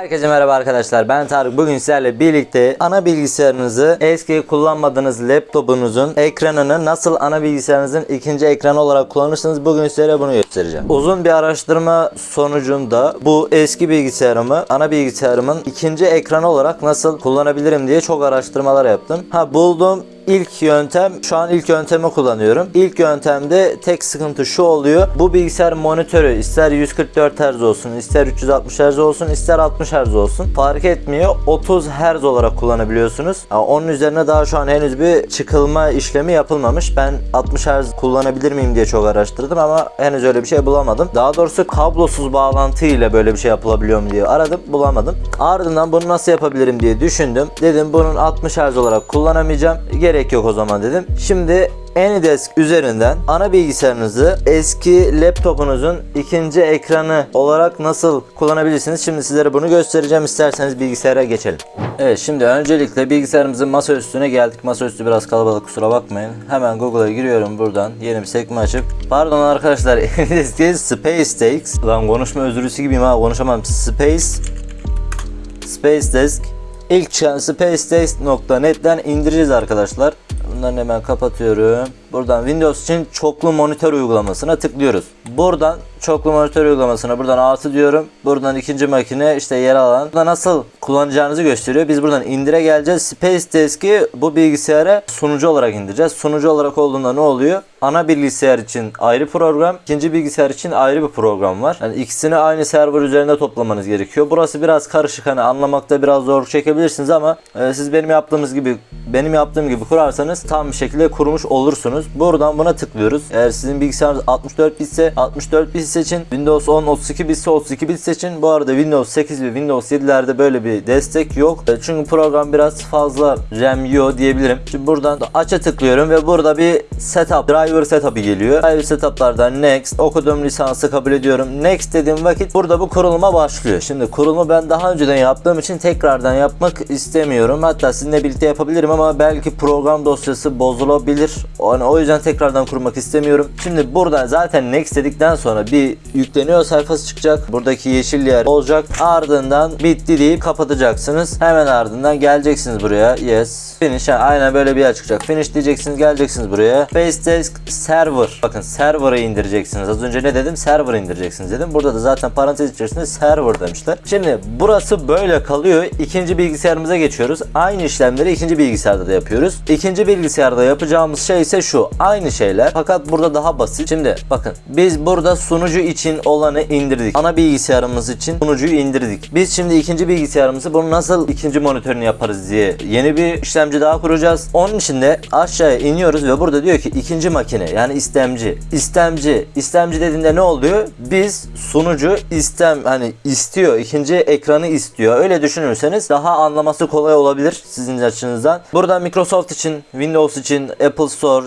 Herkese merhaba arkadaşlar ben Tarık bugün sizlerle birlikte ana bilgisayarınızı eski kullanmadığınız laptopunuzun ekranını nasıl ana bilgisayarınızın ikinci ekranı olarak kullanırsınız bugün sizlere bunu göstereceğim. Uzun bir araştırma sonucunda bu eski bilgisayarımı ana bilgisayarımın ikinci ekranı olarak nasıl kullanabilirim diye çok araştırmalar yaptım. Ha buldum İlk yöntem şu an ilk yöntemi kullanıyorum. İlk yöntemde tek sıkıntı şu oluyor. Bu bilgisayar monitörü ister 144 Hz olsun, ister 360 Hz olsun, ister 60 Hz olsun. Fark etmiyor. 30 Hz olarak kullanabiliyorsunuz. Yani onun üzerine daha şu an henüz bir çıkılma işlemi yapılmamış. Ben 60 Hz kullanabilir miyim diye çok araştırdım ama henüz öyle bir şey bulamadım. Daha doğrusu kablosuz bağlantı ile böyle bir şey yapılabiliyor mu diye aradım, bulamadım. Ardından bunu nasıl yapabilirim diye düşündüm. Dedim bunun 60 Hz olarak kullanamayacağım. Gerek yok o zaman dedim. Şimdi AnyDesk üzerinden ana bilgisayarınızı eski laptopunuzun ikinci ekranı olarak nasıl kullanabilirsiniz? Şimdi sizlere bunu göstereceğim. İsterseniz bilgisayara geçelim. Evet şimdi öncelikle bilgisayarımızın masa üstüne geldik. Masaüstü biraz kalabalık kusura bakmayın. Hemen Google'a giriyorum buradan. Yeni bir sekme açıp. Pardon arkadaşlar AnyDesk Space Stakes. Lan konuşma özürlüsü gibiyim ha konuşamam. Space Space Desk İlk çıkan spacedesk.net'ten indireceğiz arkadaşlar. Bunları hemen kapatıyorum. Buradan Windows için çoklu monitör uygulamasına tıklıyoruz. Buradan çoklu monitör uygulamasına buradan artı diyorum. Buradan ikinci makine işte yer alan. Burada nasıl kullanacağınızı gösteriyor. Biz buradan indire geleceğiz. Space Desk'i bu bilgisayara sunucu olarak indireceğiz. Sunucu olarak olduğunda ne oluyor? Ana bilgisayar için ayrı program, ikinci bilgisayar için ayrı bir program var. Yani ikisini aynı server üzerinde toplamanız gerekiyor. Burası biraz karışık hani anlamakta biraz zor çekebilirsiniz ama e, siz benim yaptığımız gibi benim yaptığım gibi kurarsanız tam bir şekilde kurmuş olursunuz. Buradan buna tıklıyoruz. Eğer sizin bilgisayarınız 64 bitse 64 bit seçin. Windows 10 32 bitse 32 bit seçin. Bu arada Windows 8 ve Windows 7'lerde böyle bir destek yok. E, Çünkü program biraz fazla RAM yiyor diyebilirim. Şimdi buradan da aç'a tıklıyorum ve burada bir setup driver setup'ı geliyor. Driver setup'lardan next okuduğum lisansı kabul ediyorum. Next dediğim vakit burada bu kuruluma başlıyor. Şimdi kurulumu ben daha önceden yaptığım için tekrardan yapmak istemiyorum. Hatta sizinle birlikte yapabilirim ama belki program dosyası bozulabilir. Yani o yüzden tekrardan kurmak istemiyorum. Şimdi buradan zaten next dedikten sonra bir yükleniyor sayfası çıkacak. Buradaki yeşil yer olacak. Ardından bitti deyip kapatacaksınız. Hemen ardından geleceksiniz buraya. Yes. Finish. Yani aynen böyle bir yer çıkacak. Finish diyeceksiniz. Geleceksiniz buraya. Spacedesk Server. Bakın server'ı indireceksiniz. Az önce ne dedim? Server indireceksiniz dedim. Burada da zaten parantez içerisinde server demişler. Şimdi burası böyle kalıyor. İkinci bilgisayarımıza geçiyoruz. Aynı işlemleri ikinci bilgisayarda da yapıyoruz. İkinci bilgisayarda yapacağımız şey ise şu. Aynı şeyler. Fakat burada daha basit. Şimdi bakın biz burada sunucu için olanı indirdik. Ana bilgisayarımız için sunucuyu indirdik. Biz şimdi ikinci bilgisayarımızı bunu nasıl ikinci monitörünü yaparız diye yeni bir işlemci daha kuracağız. Onun için de aşağıya iniyoruz ve burada diyor ki ikinci makine yani istemci. İstemci. İstemci dediğinde ne oluyor? Biz sunucu istem hani istiyor. ikinci ekranı istiyor. Öyle düşünürseniz daha anlaması kolay olabilir sizin açınızdan. Burada Microsoft için, Windows için, Apple Store,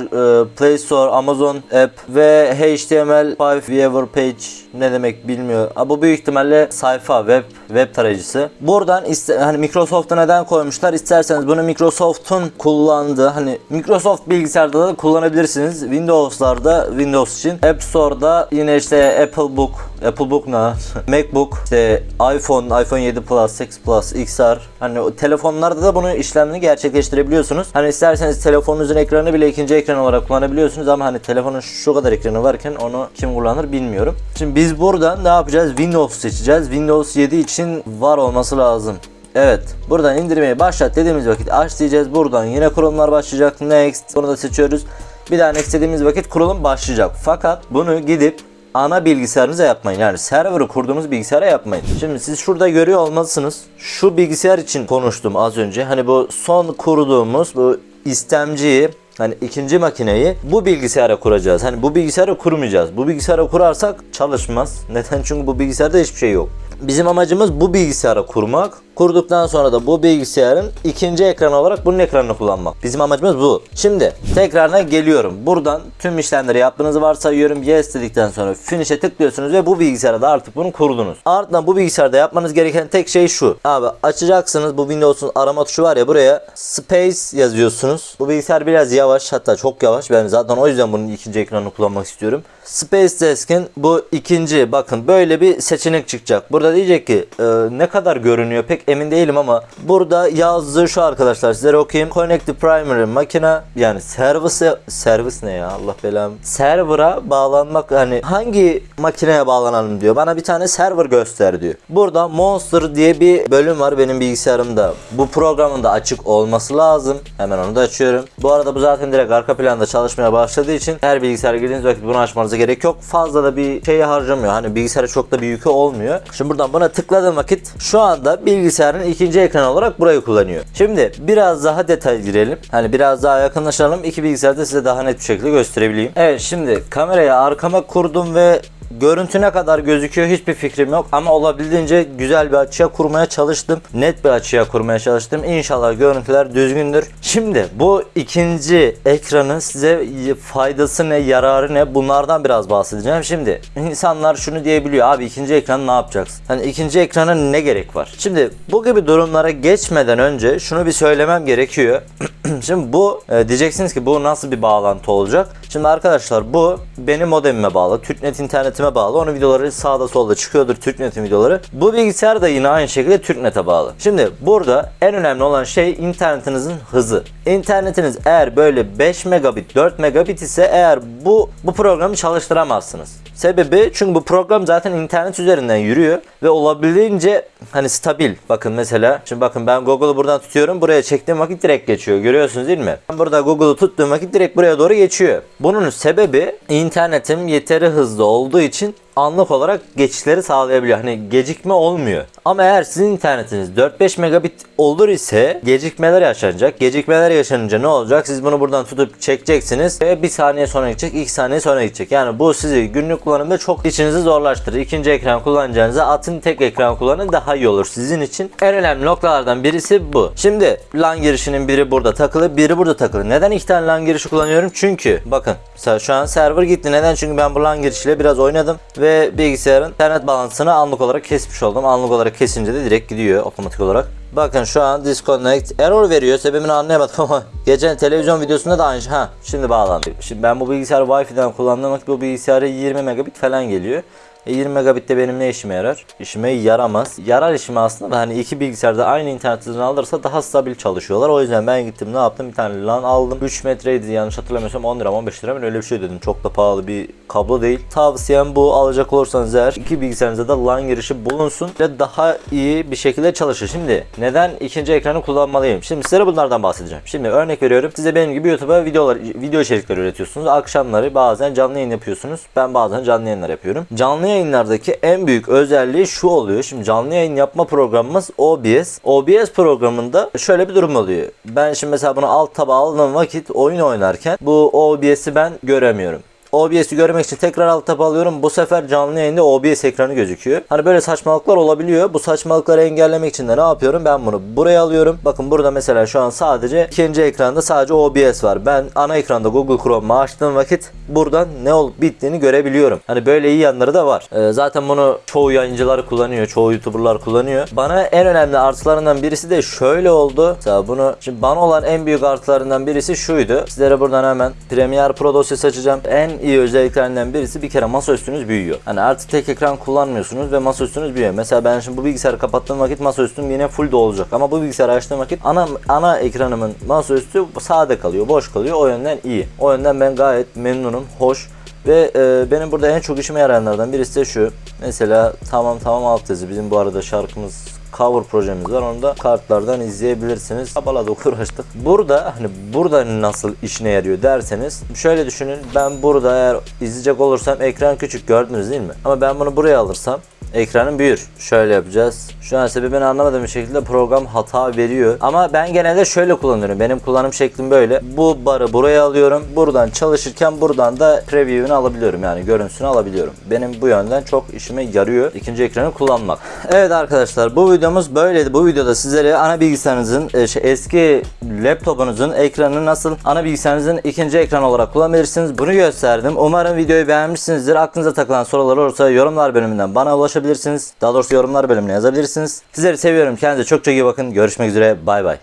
Play Store, Amazon App ve HTML5 Viewer Page ne demek bilmiyor. Bu büyük ihtimalle sayfa web web tarayıcısı. Buradan hani Microsoft'a neden koymuşlar? İsterseniz bunu Microsoft'un kullandığı hani Microsoft bilgisayarda da kullanabilirsiniz. Windows'larda Windows için. App Store'da yine işte Apple Book, Apple Book ne? MacBook, işte iPhone, iPhone 7 Plus, 6 Plus, XR. Hani telefonlarda da bunu işlemini gerçekleştirebiliyorsunuz. Hani isterseniz telefonunuzun ekranı bile ikinci ekran olarak kullanabiliyorsunuz ama hani telefonun şu kadar ekranı varken onu kim kullanır bilmiyorum. Şimdi biz buradan ne yapacağız? Windows seçeceğiz. Windows 7 için var olması lazım. Evet. Buradan indirmeyi başlat dediğimiz vakit aç diyeceğiz. Buradan yine kurulumlar başlayacak. Next. Bunu da seçiyoruz. Bir daha next dediğimiz vakit kurulum başlayacak. Fakat bunu gidip ana bilgisayarınıza yapmayın. Yani server'ı kurduğumuz bilgisayara yapmayın. Şimdi siz şurada görüyor olmalısınız. Şu bilgisayar için konuştum az önce. Hani bu son kurduğumuz bu istemciyi Hani ikinci makineyi bu bilgisayara kuracağız. Hani bu bilgisayara kurmayacağız. Bu bilgisayara kurarsak çalışmaz. Neden? Çünkü bu bilgisayarda hiçbir şey yok. Bizim amacımız bu bilgisayara kurmak. Kurduktan sonra da bu bilgisayarın ikinci ekranı olarak bunun ekranını kullanmak. Bizim amacımız bu. Şimdi tekrarına geliyorum. Buradan tüm işlemleri yaptığınızı varsayıyorum. Yes dedikten sonra finish'e tıklıyorsunuz ve bu bilgisayarda artık bunu kurdunuz. Ardından bu bilgisayarda yapmanız gereken tek şey şu. Abi açacaksınız bu Windows'un arama tuşu var ya buraya space yazıyorsunuz. Bu bilgisayar biraz yavaş hatta çok yavaş. Ben zaten o yüzden bunun ikinci ekranını kullanmak istiyorum. Space Desk'in bu ikinci bakın böyle bir seçenek çıkacak. Burada diyecek ki e, ne kadar görünüyor pek emin değilim ama burada yazdığı şu arkadaşlar sizlere okuyayım. Connect the primary makine yani service service ne ya Allah belam. Server'a bağlanmak hani hangi makineye bağlanalım diyor. Bana bir tane server göster diyor. Burada Monster diye bir bölüm var benim bilgisayarımda. Bu programın da açık olması lazım. Hemen onu da açıyorum. Bu arada bu zaten direkt arka planda çalışmaya başladığı için her bilgisayara girdiğiniz vakit bunu açmanıza gerek yok. Fazla da bir şeye harcamıyor. Hani bilgisayara çok da bir yükü olmuyor. Şimdi buradan buna tıkladığım vakit şu anda bilgisayarın ikinci ekranı olarak burayı kullanıyor. Şimdi biraz daha detay girelim. Hani biraz daha yakınlaşalım. İki bilgisayarda size daha net bir şekilde gösterebileyim. Evet şimdi kamerayı arkama kurdum ve Görüntü ne kadar gözüküyor hiçbir fikrim yok ama olabildiğince güzel bir açıya kurmaya çalıştım. Net bir açıya kurmaya çalıştım. İnşallah görüntüler düzgündür. Şimdi bu ikinci ekranın size faydası ne, yararı ne bunlardan biraz bahsedeceğim. Şimdi insanlar şunu diyebiliyor abi ikinci ekranı ne yapacaksın? Hani ikinci ekrana ne gerek var? Şimdi bu gibi durumlara geçmeden önce şunu bir söylemem gerekiyor. Şimdi bu e, diyeceksiniz ki bu nasıl bir bağlantı olacak? Şimdi arkadaşlar bu benim modemime bağlı. TürkNet internetime bağlı. Onun videoları sağda solda çıkıyordur TürkNet'in videoları. Bu bilgisayar da yine aynı şekilde TürkNet'e bağlı. Şimdi burada en önemli olan şey internetinizin hızı. İnternetiniz eğer böyle 5 megabit 4 megabit ise eğer bu bu programı çalıştıramazsınız. Sebebi çünkü bu program zaten internet üzerinden yürüyor ve olabildiğince hani stabil. Bakın mesela şimdi bakın ben Google'u buradan tutuyorum. Buraya çektiğim vakit direkt geçiyor. Görüyorsunuz değil mi? Ben burada Google'u tuttuğum vakit direkt buraya doğru geçiyor. Bunun sebebi internetim yeteri hızlı olduğu için anlık olarak geçişleri sağlayabiliyor. Hani gecikme olmuyor. Ama eğer sizin internetiniz 4-5 megabit olur ise gecikmeler yaşanacak. Gecikmeler yaşanınca ne olacak? Siz bunu buradan tutup çekeceksiniz ve bir saniye sonra gidecek, 2 saniye sonra gidecek. Yani bu sizi günlük kullanımda çok işinizi zorlaştırır. İkinci ekran kullanacağınıza atın tek ekran kullanın daha iyi olur sizin için. En önemli noktalardan birisi bu. Şimdi LAN girişinin biri burada takılı, biri burada takılı. Neden iki tane LAN girişi kullanıyorum? Çünkü bakın şu an server gitti. Neden? Çünkü ben bu LAN girişiyle biraz oynadım ve bilgisayarın internet bağlantısını anlık olarak kesmiş oldum. Anlık olarak kesince de direkt gidiyor otomatik olarak. Bakın şu an disconnect error veriyor. Sebebini anlayamadım ama geçen televizyon videosunda da aynı şey. Ha şimdi bağlandı. Şimdi ben bu bilgisayarı Wi-Fi'den kullandığım bu bilgisayara 20 megabit falan geliyor. E 20 megabit de benim ne işime yarar? İşime yaramaz. Yarar işime aslında da hani iki bilgisayarda aynı internet hızını alırsa daha stabil çalışıyorlar. O yüzden ben gittim ne yaptım? Bir tane LAN aldım. 3 metreydi yanlış hatırlamıyorsam 10 lira 15 lira ben öyle bir şey dedim. Çok da pahalı bir kablo değil. Tavsiyem bu alacak olursanız eğer iki bilgisayarınızda da LAN girişi bulunsun ve daha iyi bir şekilde çalışır. Şimdi neden ikinci ekranı kullanmalıyım? Şimdi size bunlardan bahsedeceğim. Şimdi örnek veriyorum. Size benim gibi YouTube'a videolar video içerikler üretiyorsunuz. Akşamları bazen canlı yayın yapıyorsunuz. Ben bazen canlı yayınlar yapıyorum. Canlı yayınlardaki en büyük özelliği şu oluyor. Şimdi canlı yayın yapma programımız OBS. OBS programında şöyle bir durum oluyor. Ben şimdi mesela bunu alt taba aldığım vakit oyun oynarken bu OBS'i ben göremiyorum. OBS'i görmek için tekrar alt tab alıyorum. Bu sefer canlı yayında OBS ekranı gözüküyor. Hani böyle saçmalıklar olabiliyor. Bu saçmalıkları engellemek için de ne yapıyorum? Ben bunu buraya alıyorum. Bakın burada mesela şu an sadece ikinci ekranda sadece OBS var. Ben ana ekranda Google Chrome'u açtığım vakit buradan ne olup bittiğini görebiliyorum. Hani böyle iyi yanları da var. Ee, zaten bunu çoğu yayıncılar kullanıyor. Çoğu YouTuber'lar kullanıyor. Bana en önemli artılarından birisi de şöyle oldu. Mesela bunu şimdi bana olan en büyük artılarından birisi şuydu. Sizlere buradan hemen Premiere Pro dosyası açacağım. En iyi özelliklerinden birisi bir kere masaüstünüz büyüyor. Hani artık tek ekran kullanmıyorsunuz ve masaüstünüz büyüyor. Mesela ben şimdi bu bilgisayarı kapattığım vakit masaüstüm yine full olacak. Ama bu bilgisayarı açtığım vakit ana ana ekranımın masaüstü sade kalıyor, boş kalıyor. O yönden iyi. O yönden ben gayet memnunum, hoş. Ve e, benim burada en çok işime yarayanlardan birisi de şu. Mesela tamam tamam alt yazı. Bizim bu arada şarkımız cover projemiz var. Onu da kartlardan izleyebilirsiniz. Abaladık uğraştık. Burada hani burada nasıl işine yarıyor derseniz şöyle düşünün. Ben burada eğer izleyecek olursam ekran küçük gördünüz değil mi? Ama ben bunu buraya alırsam ekranın büyür. Şöyle yapacağız. Şu an sebebini anlamadığım bir şekilde program hata veriyor. Ama ben genelde şöyle kullanıyorum. Benim kullanım şeklim böyle. Bu barı buraya alıyorum. Buradan çalışırken buradan da preview'unu alabiliyorum. Yani görüntüsünü alabiliyorum. Benim bu yönden çok işime yarıyor. ikinci ekranı kullanmak. Evet arkadaşlar bu videomuz böyleydi. Bu videoda sizlere ana bilgisayarınızın e, şey, eski laptopunuzun ekranını nasıl ana bilgisayarınızın ikinci ekran olarak kullanabilirsiniz. Bunu gösterdim. Umarım videoyu beğenmişsinizdir. Aklınıza takılan sorular olursa yorumlar bölümünden bana ulaşabilirsiniz. Daha doğrusu yorumlar bölümüne yazabilirsiniz. Sizleri seviyorum. Kendinize çok çok iyi bakın. Görüşmek üzere. Bay bay.